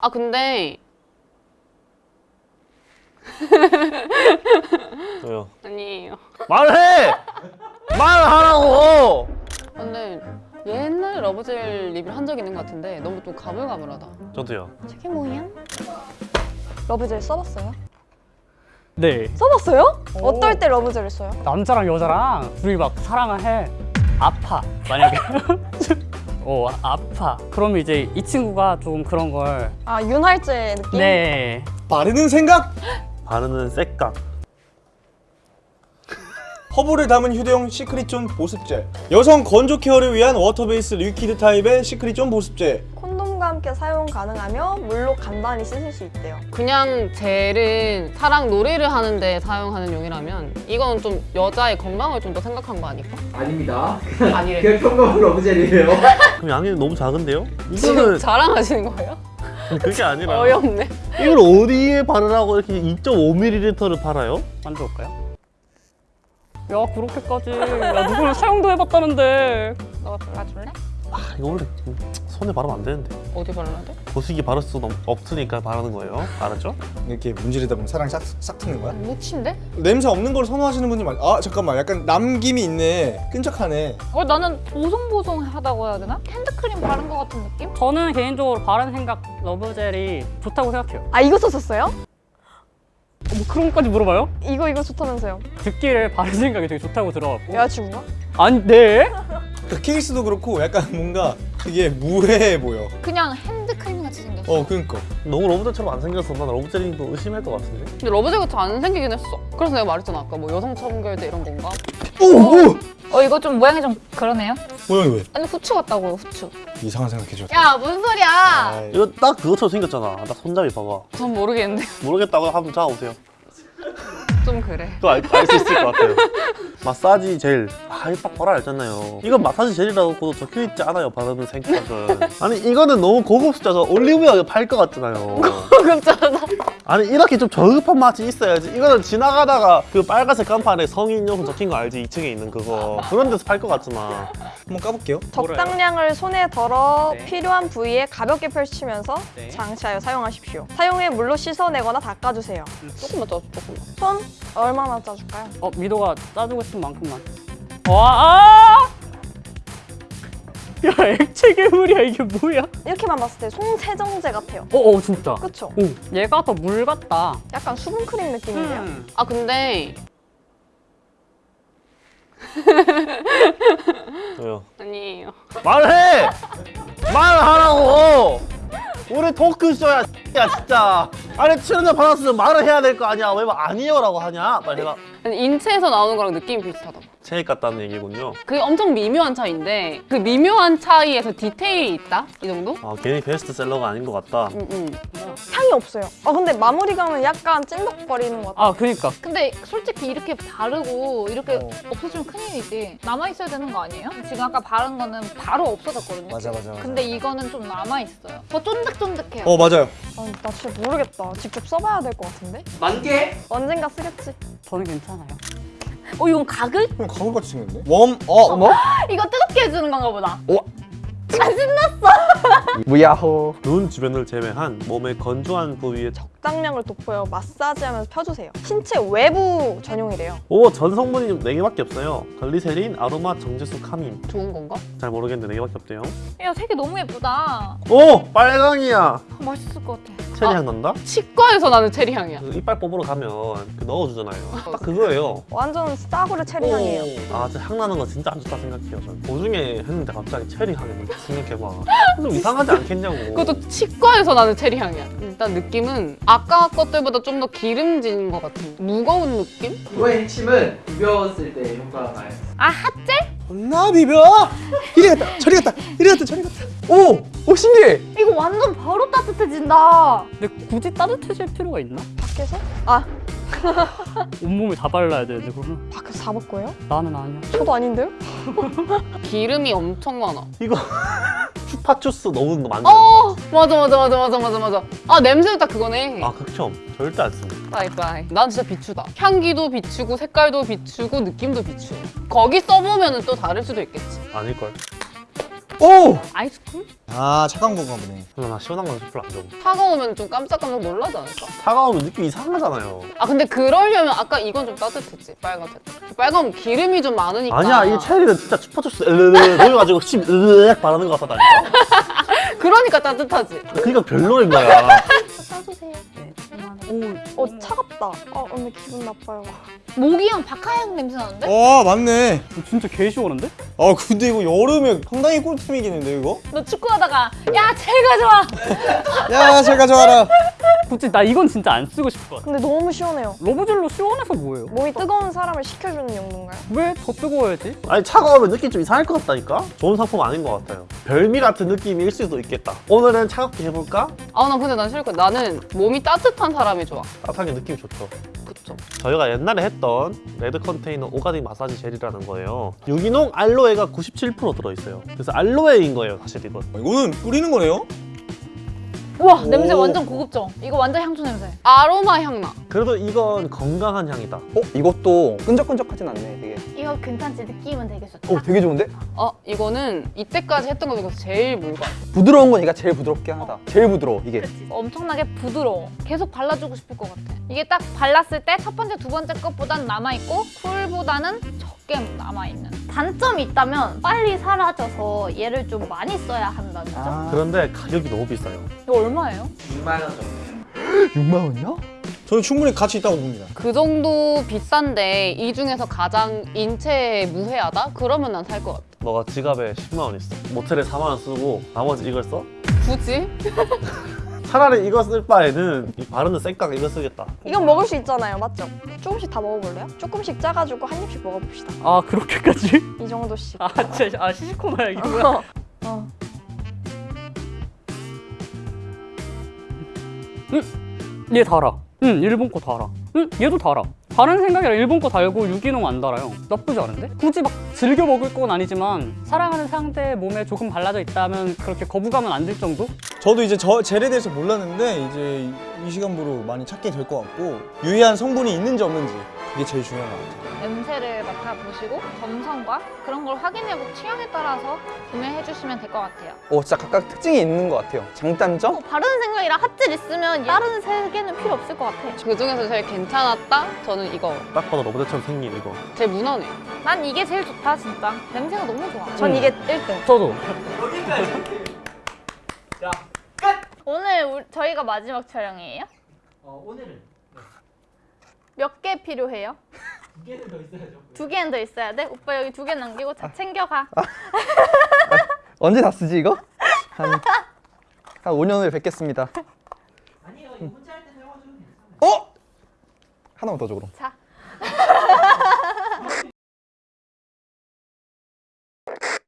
아 근데 왜요? 아니에요. 말해! 말하라고! 근데 옛날 love gel 리뷰를 한 적 있는 것 같은데 너무 좀 가물가물하다. 저도요. 저게 뭐야? love gel 써봤어요? 네 써봤어요? 오. 어떨 때 love gel을 써요? 남자랑 여자랑 둘이 막 사랑을 해 아파 만약에 어 아파 그러면 이제 이 친구가 조금 그런 걸 아 윤활제 느낌? 네. 바르는 생각 바르는 생각. 허브를 담은 휴대용 secret zone 보습제 여성 건조 케어를 위한 water base liquid 타입의 secret zone 보습제 콘돔과 함께 사용 가능하며 물로 간단히 씻을 수 있대요 그냥 젤은 사랑 놀이를 하는데 사용하는 용이라면 이건 좀 여자의 건강을 좀 더 생각한 거 아닐까? 아닙니다. 아니래. 그냥 평범한 러브젤이에요. 그럼 양이 너무 작은데요? 이거는 자랑하시는 거예요? 그게 아니라 어이없네. 이걸 어디에 바르라고 이렇게 2.5ml를 팔아요? 만져볼까요? 야 그렇게까지 야 누구는 사용도 해봤다는데 너가 발라줄래? 아 이거 원래 손에 바르면 안 되는데 어디 발라야 돼? 보습기 바를 수 없으니까 바르는 거예요 알았죠? 이렇게 문지르다 보면 사랑이 싹, 싹 트는 거야? 묻힌데? 냄새 없는 걸 선호하시는 분이 많... 아 잠깐만 약간 남김이 있네 끈적하네 어, 나는 보송보송하다고 해야 되나? 핸드크림 바른 것 같은 느낌? 저는 개인적으로 바른 생각 러브젤이 좋다고 생각해요 아 이거 썼었어요? 어, 뭐 그런 것까지 물어봐요? 이거 이거 좋다면서요 듣기를 바른 생각이 되게 좋다고 들어갔고 여자친구가? 아니 네? 그 케이스도 그렇고 약간 뭔가 되게 무해해 보여 그냥 핸드크림 같이 생겼어. 어 그니까 너무 love gel처럼 안 생겨서 난 love gel인 거 의심할 것 같은데? 근데 love gel 같이 안 생기긴 했어. 그래서 내가 말했잖아 아까 뭐 여성 청결제 이런 건가? 오! 오! 어, 이거 좀 모양이 좀 그러네요? 모양이 왜? 아니, 후추 같다고요, 후추. 이상한 생각했죠 야 무슨 소리야? 이거 딱 그것처럼 생겼잖아 딱 손잡이 봐봐 전 모르겠는데 모르겠다고 한번 잡아보세요 좀 그래. 또 알 수 있을 것 같아요. 마사지 젤. 아 이거 딱 봐라 알잖아요. 이건 마사지 젤이라고 적혀있지 않아요 바르는 생각은. 아니 이거는 너무 고급스러워서 올리브영에 팔 것 같잖아요. 고급잖아. 아니 이렇게 좀 저급한 맛이 있어야지 이거는 지나가다가 그 빨간색 간판에 성인용품 적힌 거 알지? 2층에 있는 그거 그런 데서 팔 것 같잖아 한번 까볼게요 적당량을 손에 덜어 네. 필요한 부위에 가볍게 펼치면서 네. 장치하여 사용하십시오 사용해 물로 씻어내거나 닦아주세요 조금만 더 조금만. 손 얼마나 짜줄까요? 어 미도가 짜주고 싶은 만큼만 와 아! 야 액체 괴물이야 이게 뭐야? 이렇게만 봤을 때 송세정제 같아요 어어 진짜 그쵸? 오 얘가 더 물 같다 약간 수분크림 느낌인데요? 음. 아 근데 왜요? 아니에요. 말해! 말하라고! 우리 토크쇼야 야 진짜 아니 출연료 받았으면 말을 해야 될 거 아니야 왜말 아니요라고 하냐 빨리 아니, 인체에서 나오는 거랑 느낌이 비슷하다고. 체액 같다는 얘기군요 그게 엄청 미묘한 차이인데 그 미묘한 차이에서 디테일이 있다? 이 정도? 아 괜히 베스트셀러가 아닌 것 같다 응, 응. 향이 없어요 아 근데 마무리감은 약간 찐덕거리는 것 같아요 아 그니까 근데 솔직히 이렇게 바르고 이렇게 어. 없어지면 큰일이지. 남아있어야 되는 거 아니에요? 지금 아까 바른 거는 바로 없어졌거든요. 맞아 맞아 맞아 근데 이거는 좀 남아있어요. 더 쫀득쫀득해요. 어 맞아요 아, 나 진짜 모르겠다 직접 써봐야 될 것 같은데? 만개? 언젠가 쓰겠지 저는 괜찮아요 어, 이건 가글? 그럼 가글 같이 생겼네 웜? 어? 뭐? 이거 뜨겁게 해주는 건가 보다. 무야호. 눈 주변을 제외한 몸의 건조한 부위에 적... 적당량을 돋보여 마사지하면서 펴주세요 신체 외부 전용이래요 오 전 성분이 4개밖에 없어요 글리세린, 아로마, 정제수, 카민 좋은 건가? 잘 모르겠는데 4개밖에 없대요 야, 색이 너무 예쁘다. 오! 빨강이야 아, 맛있을 것 같아. 체리향 난다? 치과에서 나는 체리 향이야. 그 이빨 뽑으러 가면 그 넣어주잖아요 딱 그거예요 완전 싸구려 체리 향이에요 아, 진짜 향 나는 거 진짜 안 좋다 생각해요. 저는 보중에 했는데 갑자기 체리 향이 나서 생각해봐. 좀 이상하지 않겠냐고. 그것도 치과에서 나는 체리 향이야. 일단 느낌은 아까 것들보다 좀 더 기름진 것 같은 무거운 느낌? 이거의 핵심은 비벼웠을 때 효과가 나요. 아, 핫젤? 존나 비벼! 이리 갔다 저리 갔다 이리 갔다 저리 갔다 오! 오 신기해! 이거 완전 바로 따뜻해진다. 근데 굳이 따뜻해질 필요가 있나? 밖에서? 아 온몸에 다 발라야 되는데 그러면 밖에서 다 먹고요? 나는 아니야 저도 아닌데요? 기름이 엄청 많아. 이거 추파추스 너무 많네. 어 맞아 맞아 맞아 맞아 맞아 맞아. 아 냄새는 딱 그거네. 아, 극혐. 절대 안 씁니다. 빠이빠이. 난 진짜 비추다. 향기도 비추고 색깔도 비추고 느낌도 비추. 거기 써보면 또 다를 수도 있겠지. 아닐걸. 오! 아이스크림? 아 착각 건가 보네. 근데 나 시원한 건 별로 안 좋아. 차가우면 좀 깜짝깜짝 놀라지 않을까? 차가우면 느낌 이상하잖아요. 아 근데 그러려면 아까 이건 좀 따뜻했지 빨간색. 빨간 기름이 좀 많으니까. 아니야 이 체리는 진짜 슈퍼주스 으르르 넣어가지고 침 으르르 바르는 것 같다니까. 그러니까 따뜻하지. 그러니까 별로인 거야. 써주세요. 어 차갑다. 어 오늘 기분 나빠요. 모기향 박하향 냄새 나는데? 어 맞네. 진짜 개 시원한데? 아 근데 이거 여름에 상당히 꿀템이겠는데 이거? 너 축구하다가 야 제일 가져와. 야잘 가져와라. 굳이 나 이건 진짜 안 쓰고 같아. 근데 너무 시원해요. 러브젤로 시원해서 뭐예요? 몸이 뜨거운 사람을 식혀주는 용도인가요? 왜 더 뜨거워야지? 아니 차가우면 느낌 좀 이상할 것 같다니까? 좋은 상품 아닌 것 같아요. 별미 같은 느낌일 수도 있겠다. 오늘은 차갑게 해볼까? 아 나 근데 난 싫을 거야. 나는 몸이 따뜻한 사람이 좋아. 따뜻하게 느낌 좋죠. 그쵸. 저희가 옛날에 했던 Red Container organic 마사지 젤이라는 거예요. 유기농 알로에가 97% 들어있어요. 그래서 알로에인 거예요, 사실 이건. 이거는 뿌리는 거네요? 우와 냄새 오. 완전 고급져. 이거 완전 향초 냄새. 아로마 향 나. 그래도 이건 건강한 향이다. 어? 이것도 끈적끈적하진 않네 되게 이거 괜찮지? 느낌은 되게 좋다. 오 되게 좋은데? 어 이거는 이때까지 했던 거 중에서 제일 묽어. 부드러운 건 얘가 제일 부드럽긴 하다 제일 부드러워 이게 엄청나게 부드러워. 계속 발라주고 싶을 것 같아. 이게 딱 발랐을 때 첫 번째, 두 번째 것보단 남아있고 쿨보다는 적 게 남아있는. 단점이 있다면 빨리 사라져서 얘를 좀 많이 써야 한다는 점. 아 그런데 가격이 너무 비싸요. 이거 얼마예요? 6만 원 정도 6만 원이요? 저는 충분히 가치 있다고 봅니다. 그 정도 비싼데 이 중에서 가장 인체에 무해하다? 그러면 난 살 것 같아. 너가 지갑에 10만 원 있어. 모텔에 4만 원 쓰고 나머지 이걸 써? 굳이? 차라리 이거 쓸 바에는 이 바르는 생강 이거 쓰겠다. 이건 먹을 수 있잖아요, 맞죠? 조금씩 다 먹어볼래요? 조금씩 짜가지고 한 입씩 먹어봅시다. 아 그렇게까지? 이 정도씩. 아 진짜 아 시시코마야 이거야? 어. 얘 달아. 응 일본 거 달아. 응 얘도 달아. 다른 생각이라 일본 거 달고 유기농 안 달아요. 나쁘지 않은데? 굳이 막 즐겨 먹을 건 아니지만 사랑하는 상대의 몸에 조금 발라져 있다면 그렇게 거부감은 안 들 정도? 저도 이제 저 젤에 대해서 몰랐는데 이제 이 시간부로 많이 찾게 될 것 같고 유해한 성분이 있는지 없는지 그게 제일 중요한 것 같아요. 냄새를 맡아보시고 점성과 그런 걸 확인해보고 취향에 따라서 구매해 주시면 될 것 같아요. 오 진짜 각각 특징이 있는 것 같아요 장단점? 어, 바르는 생각이라 핫젤 있으면 다른 세 개는 필요 없을 것 같아. 그 중에서 제일 괜찮았다? 저는 이거. 딱 봐도 로봇처럼 생긴 이거. 제일 무난해. 난 이게 제일 좋다 진짜. 냄새가 너무 좋아. 전 이게 1등. 저도. 오늘 우리- 저희가 마지막 촬영이에요? 어 오늘은 몇 개 필요해요? 두 개는 더 있어야죠 두 개는 더 있어야 돼? 오빠 여기 두 개 남기고 다 챙겨가. 언제 다 쓰지 이거? 한, 한 5년 후에 뵙겠습니다 아니요 이거 혼자 할 때 사용하셔도 괜찮아요 어? 하나만 더 줘 그럼 자,